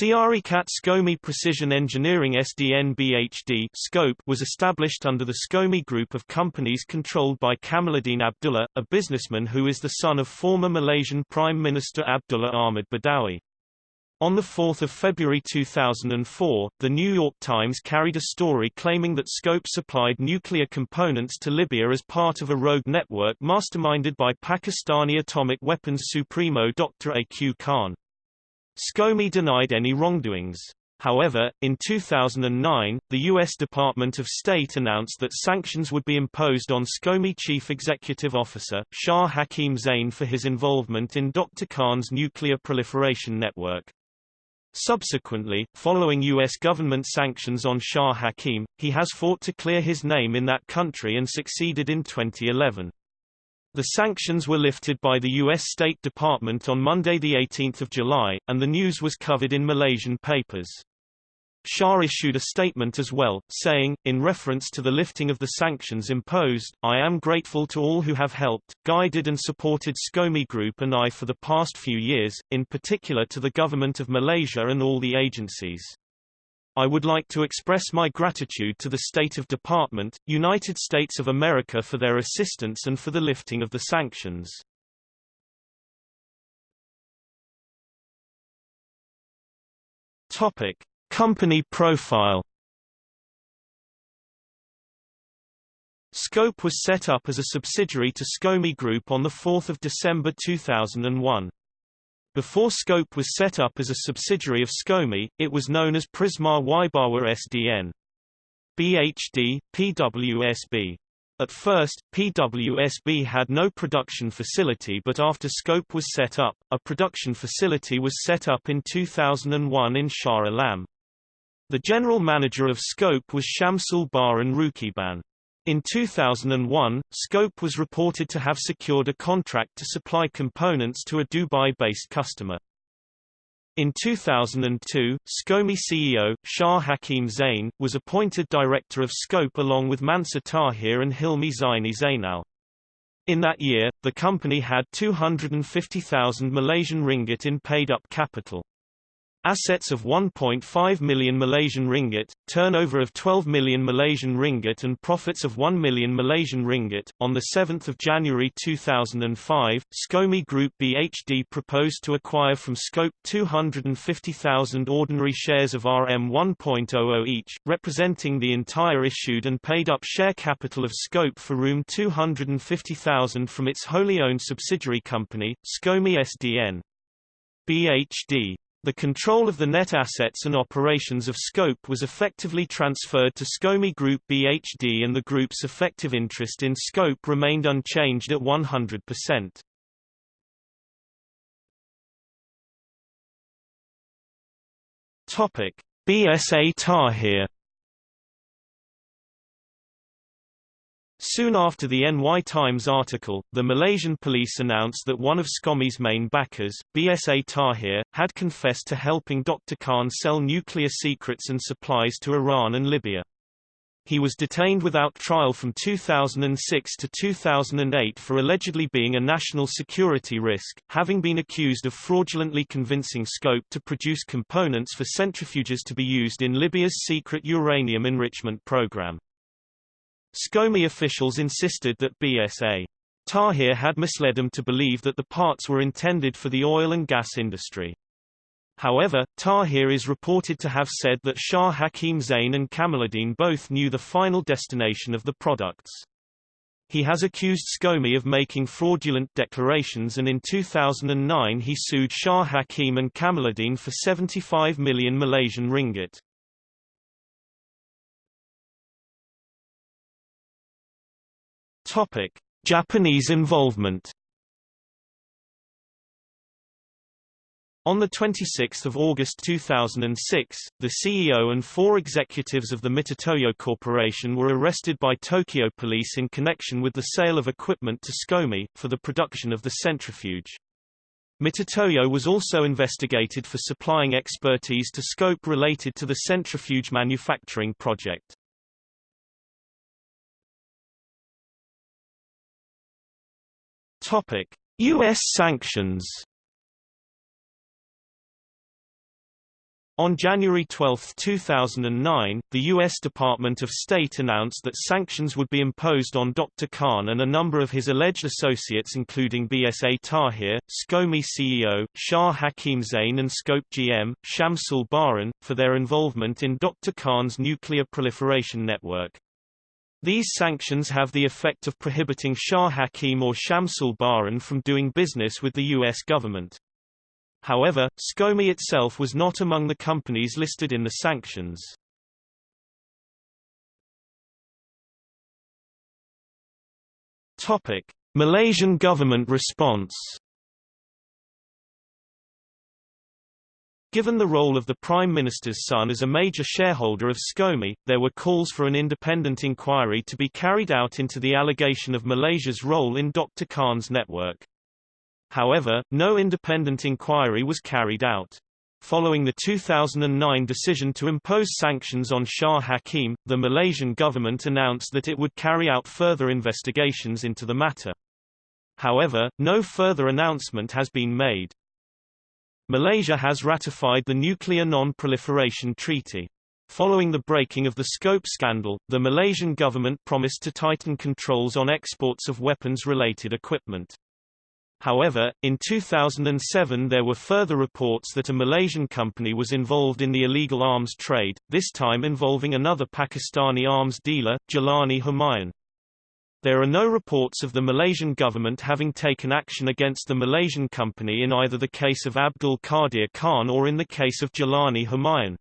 Syarikat SCOMI Precision Engineering SDN BHD scope was established under the SCOMI group of companies controlled by Kamaluddin Abdullah, a businessman who is the son of former Malaysian Prime Minister Abdullah Ahmad Badawi. On 4 February 2004, The New York Times carried a story claiming that Scope supplied nuclear components to Libya as part of a rogue network masterminded by Pakistani atomic weapons supremo Dr. A.Q. Khan. SCOMI denied any wrongdoings. However, in 2009, the U.S. Department of State announced that sanctions would be imposed on SCOMI Chief Executive Officer, Shah Hakim Zain for his involvement in Dr. Khan's nuclear proliferation network. Subsequently, following U.S. government sanctions on Shah Hakim, he has fought to clear his name in that country and succeeded in 2011. The sanctions were lifted by the U.S. State Department on Monday 18 July, and the news was covered in Malaysian papers. Shah issued a statement as well, saying, in reference to the lifting of the sanctions imposed, I am grateful to all who have helped, guided and supported SCOMI Group and I for the past few years, in particular to the Government of Malaysia and all the agencies. I would like to express my gratitude to the State of Department, United States of America for their assistance and for the lifting of the sanctions. Topic. Company profile Scope was set up as a subsidiary to SCOMI Group on 4 December 2001. Before Scope was set up as a subsidiary of SCOMI, it was known as Prisma Wybawa SDN. BHD, PWSB. At first, PWSB had no production facility but after Scope was set up, a production facility was set up in 2001 in Shah Alam. The general manager of Scope was Shamsul Bahrin Rukiban. In 2001, Scope was reported to have secured a contract to supply components to a Dubai-based customer. In 2002, SCOMI CEO, Shah Hakim Zain, was appointed director of Scope along with Mansa Tahir and Hilmi Zaini Zainal. In that year, the company had 250,000 Malaysian ringgit in paid-up capital. Assets of 1.5 million Malaysian ringgit, turnover of 12 million Malaysian ringgit and profits of 1 million Malaysian ringgit. On the 7th of January 2005, SCOMI Group BHD proposed to acquire from Scope 250,000 ordinary shares of RM 1.00 each, representing the entire issued and paid up share capital of Scope for room 250,000 from its wholly owned subsidiary company, SCOMI SDN. BHD the control of the net assets and operations of Scope was effectively transferred to SCOMI Group BHD and the group's effective interest in Scope remained unchanged at 100%. Topic: BSA Tahir Soon after the NY Times article, the Malaysian police announced that one of SCOMI's main backers, BSA Tahir, had confessed to helping Dr. Khan sell nuclear secrets and supplies to Iran and Libya. He was detained without trial from 2006 to 2008 for allegedly being a national security risk, having been accused of fraudulently convincing Scope to produce components for centrifuges to be used in Libya's secret uranium enrichment program. SCOMI officials insisted that BSA Tahir had misled them to believe that the parts were intended for the oil and gas industry. However, Tahir is reported to have said that Shah Hakim Zain and Kamaluddin both knew the final destination of the products. He has accused SCOMI of making fraudulent declarations and in 2009 he sued Shah Hakim and Kamaluddin for 75 million Malaysian ringgit. Topic: Japanese involvement. On 26 August 2006, the CEO and four executives of the Mitutoyo Corporation were arrested by Tokyo police in connection with the sale of equipment to SCOMI, for the production of the centrifuge. Mitutoyo was also investigated for supplying expertise to Scope related to the centrifuge manufacturing project. Topic: US sanctions. On January 12, 2009, the U.S. Department of State announced that sanctions would be imposed on Dr. Khan and a number of his alleged associates including BSA Tahir, SCOMI CEO, Shah Hakim Zain and Scope GM, Shamsul Bahrin, for their involvement in Dr. Khan's nuclear proliferation network. These sanctions have the effect of prohibiting Shah Hakim or Shamsul Bahrin from doing business with the U.S. government. However, SCOMI itself was not among the companies listed in the sanctions. Topic: Malaysian government response. Given the role of the Prime Minister's son as a major shareholder of SCOMI, there were calls for an independent inquiry to be carried out into the allegation of Malaysia's role in Dr. Khan's network. However, no independent inquiry was carried out. Following the 2009 decision to impose sanctions on Shah Hakim, the Malaysian government announced that it would carry out further investigations into the matter. However, no further announcement has been made. Malaysia has ratified the Nuclear Non-Proliferation Treaty. Following the breaking of the scope scandal, the Malaysian government promised to tighten controls on exports of weapons-related equipment. However, in 2007 there were further reports that a Malaysian company was involved in the illegal arms trade, this time involving another Pakistani arms dealer, Jalani Humayun. There are no reports of the Malaysian government having taken action against the Malaysian company in either the case of Abdul Qadir Khan or in the case of Jalani Humayun.